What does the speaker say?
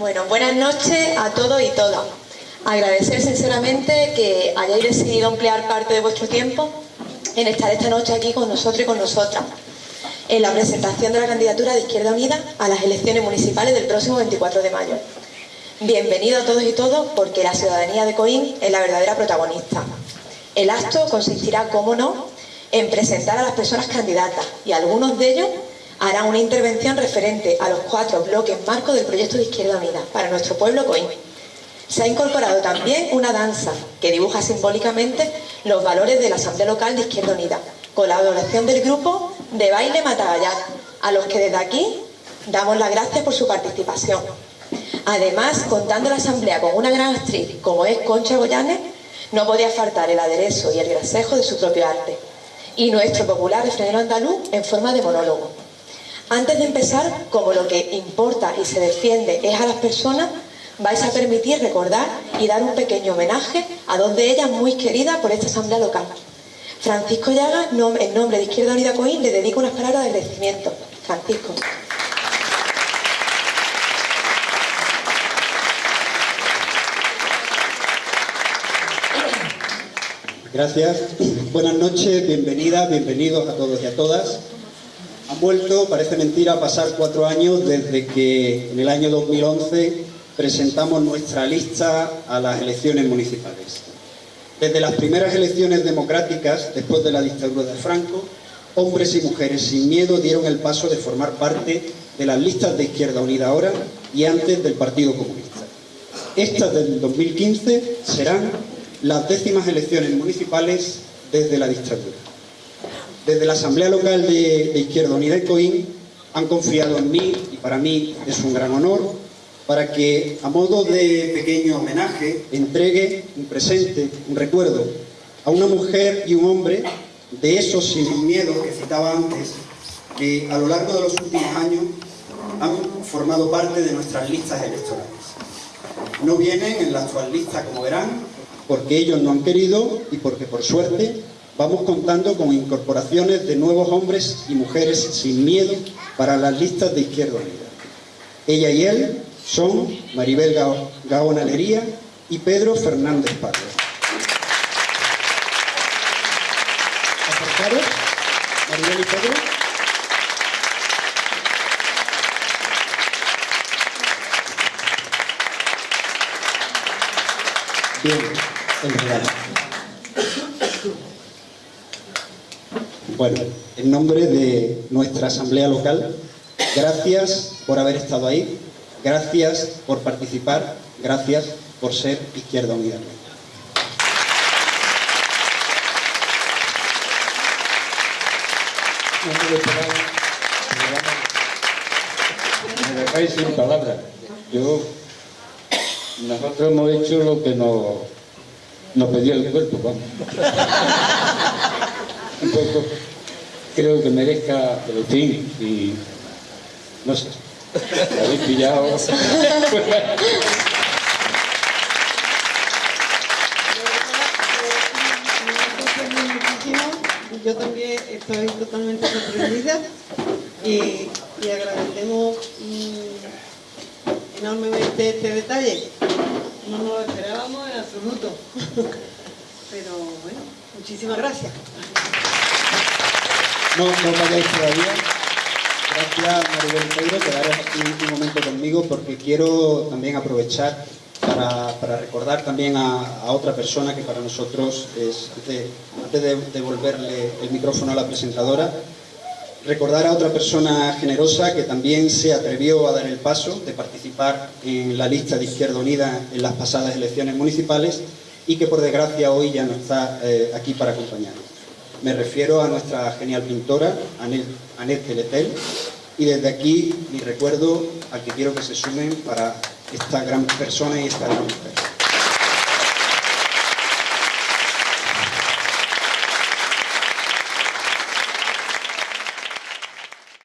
Bueno, buenas noches a todos y todas. Agradecer sinceramente que hayáis decidido emplear parte de vuestro tiempo en estar esta noche aquí con nosotros y con nosotras en la presentación de la candidatura de Izquierda Unida a las elecciones municipales del próximo 24 de mayo. Bienvenidos a todos y todos porque la ciudadanía de Coín es la verdadera protagonista. El acto consistirá, como no, en presentar a las personas candidatas y algunos de ellos hará una intervención referente a los cuatro bloques marcos del proyecto de Izquierda Unida para nuestro pueblo Coín. Se ha incorporado también una danza que dibuja simbólicamente los valores de la Asamblea Local de Izquierda Unida, colaboración del grupo de baile Matagallar, a los que desde aquí damos las gracias por su participación. Además, contando la Asamblea con una gran actriz como es Concha Goyanes, no podía faltar el aderezo y el grasejo de su propio arte, y nuestro popular refrenero andaluz en forma de monólogo. Antes de empezar, como lo que importa y se defiende es a las personas, vais a permitir recordar y dar un pequeño homenaje a dos de ellas muy queridas por esta asamblea local. Francisco Llaga, en nombre de Izquierda Unida Coín, le dedico unas palabras de agradecimiento. Francisco. Gracias. Buenas noches, bienvenidas, bienvenidos a todos y a todas. Han vuelto, parece mentira, a pasar cuatro años desde que en el año 2011 presentamos nuestra lista a las elecciones municipales. Desde las primeras elecciones democráticas, después de la dictadura de Franco, hombres y mujeres sin miedo dieron el paso de formar parte de las listas de Izquierda Unida ahora y antes del Partido Comunista. Estas del 2015 serán las décimas elecciones municipales desde la dictadura desde la Asamblea Local de, Izquierda Unida y Coín han confiado en mí, y para mí es un gran honor, para que a modo de pequeño homenaje entregue un presente, un recuerdo, a una mujer y un hombre de esos sin miedo que citaba antes, que a lo largo de los últimos años han formado parte de nuestras listas electorales. No vienen en la actual lista, como verán, porque ellos no han querido y porque por suerte vamos contando con incorporaciones de nuevos hombres y mujeres sin miedo para las listas de Izquierda Unida. Ella y él son Maribel Gaona Lería y Pedro Fernández Parra. Maribel y Pedro. Bien, el regalo. Bueno, en nombre de nuestra asamblea local, gracias por haber estado ahí, gracias por participar, gracias por ser Izquierda Unida. Me dejáis sin palabras. Yo, nosotros hemos hecho lo que nos, nos pedía el cuerpo. Un poco creo que merezca fin y no sé. Habéis pillado. Yo también estoy totalmente sorprendida y, agradecemos mm, enormemente este detalle. No nos lo esperábamos en absoluto pero bueno, muchísimas gracias no, no vayáis todavía. Gracias Maribel Pedro, quedaros aquí un momento conmigo porque quiero también aprovechar para, recordar también a, otra persona que para nosotros es, antes de devolverle el micrófono a la presentadora, recordar a otra persona generosa que también se atrevió a dar el paso de participar en la lista de Izquierda Unida en las pasadas elecciones municipales y que por desgracia hoy ya no está eh, aquí para acompañarnos. Me refiero a nuestra genial pintora, Anet Teletel, y desde aquí mi recuerdo al que quiero que se sumen para esta gran persona y esta gran mujer.